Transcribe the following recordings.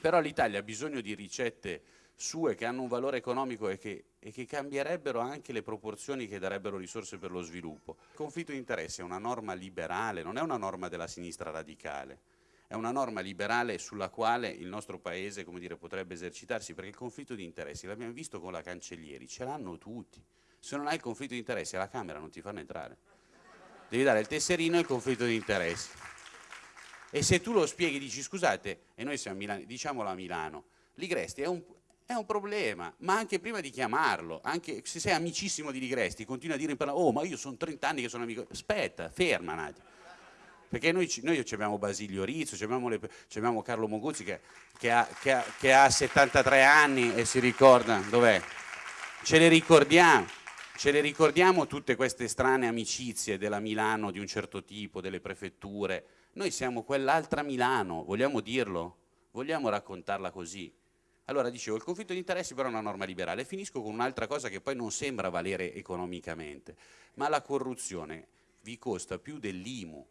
Però l'Italia ha bisogno di ricette sue che hanno un valore economico e che, e che, cambierebbero anche le proporzioni che darebbero risorse per lo sviluppo. Il conflitto di interessi è una norma liberale, non è una norma della sinistra radicale, è una norma liberale sulla quale il nostro Paese dire, potrebbe esercitarsi, perché il conflitto di interessi, l'abbiamo visto con la Cancellieri, ce l'hanno tutti. Se non hai il conflitto di interessi alla Camera non ti fanno entrare. Devi dare il tesserino e il conflitto di interessi. E se tu lo spieghi, dici scusate, e noi siamo a Milano, diciamolo a Milano, Ligresti è un, è un problema, ma anche prima di chiamarlo, anche se sei amicissimo di Ligresti, continua a dire in parola, oh ma io sono 30 anni che sono amico, aspetta, ferma un attimo. Perché noi, noi abbiamo Basilio Rizzo, abbiamo, le, abbiamo, Carlo Moguzzi che, che, ha, che, ha, che, ha, 73 anni e si ricorda, dov'è? Ce le ricordiamo, ce le ricordiamo tutte queste strane amicizie della Milano di un certo tipo, delle prefetture. Noi siamo quell'altra Milano, vogliamo dirlo? Vogliamo raccontarla così? Allora dicevo, il conflitto di interessi però è una norma liberale. Finisco con un'altra cosa che poi non sembra valere economicamente, ma la corruzione vi costa più dell'IMU.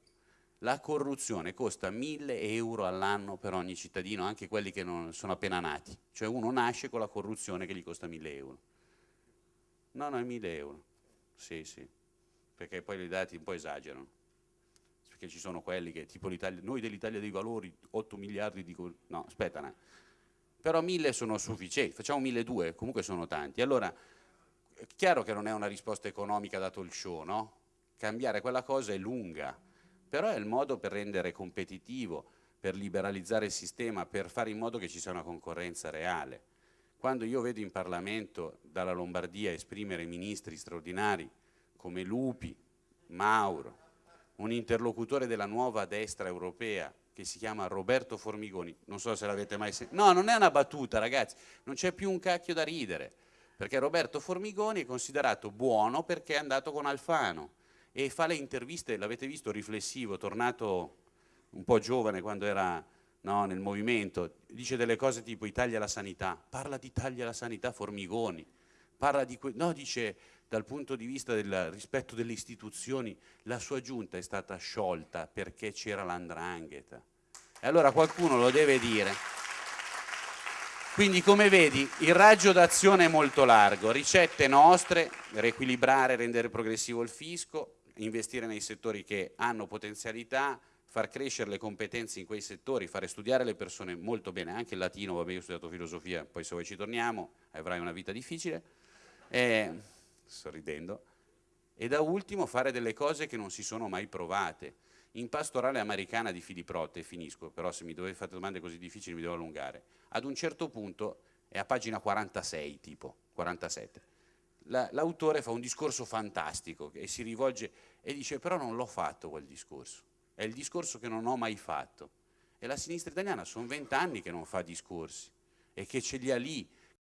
La corruzione costa 1000 euro all'anno per ogni cittadino, anche quelli che non sono appena nati. Cioè uno nasce con la corruzione che gli costa 1000 euro. No, no, è 1000 euro. Sì, sì, perché poi i dati un po' esagerano. Perché ci sono quelli che, tipo noi dell'Italia dei Valori, 8 miliardi di... No, aspetta, no però mille sono sufficienti, facciamo mille due, comunque sono tanti. Allora, è chiaro che non è una risposta economica dato il show, no? Cambiare quella cosa è lunga, però è il modo per rendere competitivo, per liberalizzare il sistema, per fare in modo che ci sia una concorrenza reale. Quando io vedo in Parlamento dalla Lombardia esprimere ministri straordinari come Lupi, Mauro, un interlocutore della nuova destra europea, che si chiama Roberto Formigoni, non so se l'avete mai sentito, no non è una battuta ragazzi, non c'è più un cacchio da ridere, perché Roberto Formigoni è considerato buono perché è andato con Alfano e fa le interviste, l'avete visto, riflessivo, tornato un po' giovane quando era no, nel movimento, dice delle cose tipo Italia alla sanità, parla di Italia alla sanità Formigoni, parla di, no dice dal punto di vista del rispetto delle istituzioni, la sua giunta è stata sciolta perché c'era l'andrangheta. E allora qualcuno lo deve dire. Quindi come vedi il raggio d'azione è molto largo, ricette nostre, riequilibrare, rendere progressivo il fisco, investire nei settori che hanno potenzialità, far crescere le competenze in quei settori, fare studiare le persone molto bene, anche il latino, vabbè io ho studiato filosofia, poi se vuoi ci torniamo, avrai una vita difficile. E sorridendo, e da ultimo fare delle cose che non si sono mai provate. In pastorale americana di Filiprotte, finisco, però se mi dovete fare domande così difficili mi devo allungare, ad un certo punto, è a pagina 46 tipo, 47, l'autore fa un discorso fantastico e si rivolge e dice però non l'ho fatto quel discorso, è il discorso che non ho mai fatto. E la sinistra italiana sono vent'anni che non fa discorsi e che ce li ha lì